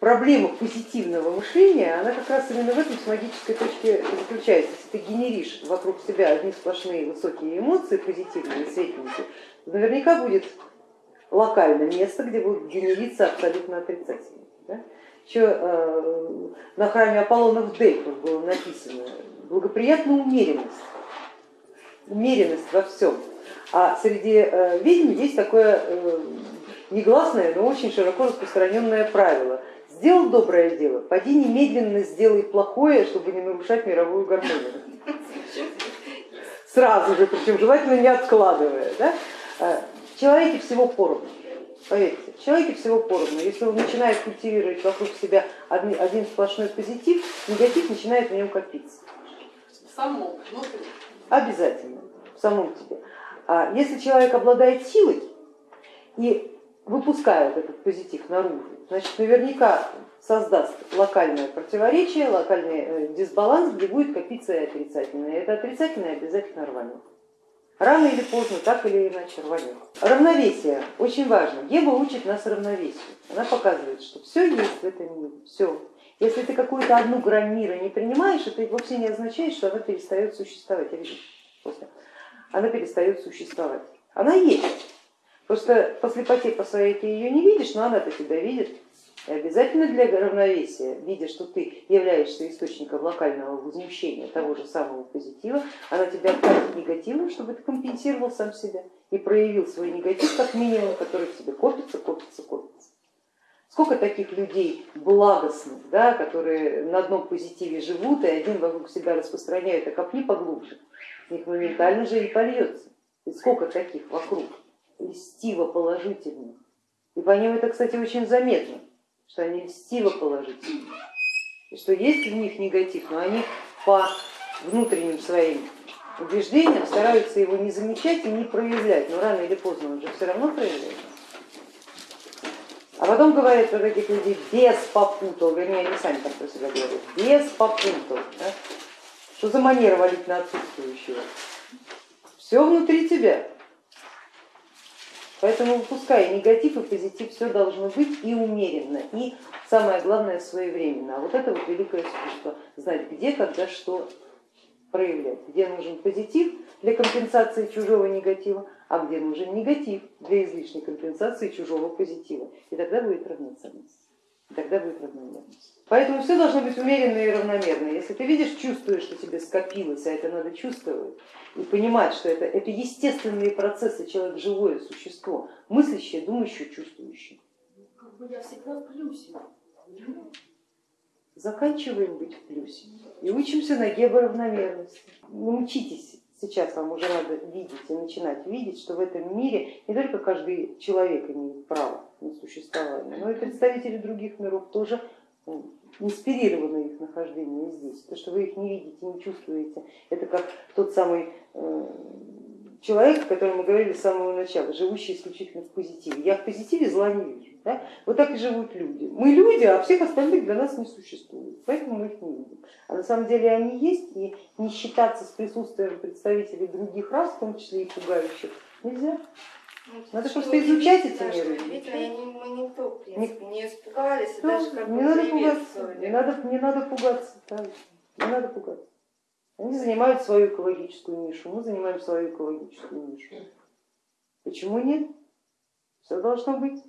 Проблема позитивного мышления, она как раз именно в этом с магической точке заключается. Если ты генеришь вокруг себя одни сплошные высокие эмоции, позитивные, светленькие, наверняка будет локальное место, где будут генериться абсолютно отрицательные. Да? Еще э, на храме Аполлона в Дельфах было написано благоприятная умеренность, умеренность во всем. А среди э, ведьм есть такое э, негласное, но очень широко распространенное правило. Сделал доброе дело, поди немедленно сделай плохое, чтобы не нарушать мировую гармонию. Сразу же, причем желательно не откладывая. Да? В человеке всего поровну. Поверьте, в человеке всего поровну. Если он начинает культивировать вокруг себя один, один сплошной позитив, негатив начинает в нем копиться. Самом, Обязательно, в самом тебе. А если человек обладает силой и выпускает этот позитив наружу, значит наверняка создаст локальное противоречие, локальный э, дисбаланс, где будет копиться и отрицательное. Это отрицательное обязательно рванет. Рано или поздно, так или иначе рванет. Равновесие очень важно. Ева учит нас равновесию. Она показывает, что все есть в этом мире, все. Если ты какую-то одну грань мира не принимаешь, это вовсе не означает, что она перестает существовать. После. Она перестает существовать. Она есть. Просто по слепоте по своей ты ее не видишь, но она-то тебя видит. И обязательно для равновесия, видя, что ты являешься источником локального возмущения того же самого позитива, она тебя отправит негативом, чтобы ты компенсировал сам себя и проявил свой негатив как минимум, который в тебе копится, копится, копится. Сколько таких людей благостных, да, которые на одном позитиве живут и один вокруг себя распространяют, а копни поглубже, в них моментально же и польется. И сколько таких вокруг, льстиво положительных. И по ним это, кстати, очень заметно что они льстиво положительны, и что есть в них негатив, но они по внутренним своим убеждениям стараются его не замечать и не проявлять, но рано или поздно он же все равно проявляется. А потом говорят про таких людей без попутал, вернее они сами так про себя говорят, без попутал. Да? Что за манера валить на отсутствующего? Все внутри тебя. Поэтому выпуская негатив и позитив, все должно быть и умеренно, и самое главное своевременно. А вот это вот великое искусство, знать где, когда, что проявлять, где нужен позитив для компенсации чужого негатива, а где нужен негатив для излишней компенсации чужого позитива. И тогда будет равноценность тогда будет равномерность. Поэтому все должно быть умеренно и равномерно. Если ты видишь, чувствуешь, что тебе скопилось, а это надо чувствовать, и понимать, что это, это естественные процессы, человек живое существо, мыслящее, думающее, чувствующее. Как бы я всегда в плюсе. Заканчиваем быть в плюсе и учимся на георавномерности. Научитесь сейчас вам уже надо видеть и начинать видеть, что в этом мире не только каждый человек имеет право на существование, но и представители других миров тоже инспирированы их нахождение здесь. То, что вы их не видите, не чувствуете, это как тот самый э, человек, о котором мы говорили с самого начала, живущий исключительно в позитиве. Я в позитиве зла не вижу. Да? Вот так и живут люди. Мы люди, а всех остальных для нас не существует, поэтому мы их не видим. А на самом деле они есть, и не считаться с присутствием представителей других рас, в том числе и пугающих, нельзя. Ну, надо просто изучать эти. Видимо, мы никто, в принципе, не испугались, ну, даже как не надо пугаться, не надо, не надо пугаться, да, не надо пугаться. Они занимают свою экологическую нишу, мы занимаем свою экологическую нишу. Почему нет? Все должно быть.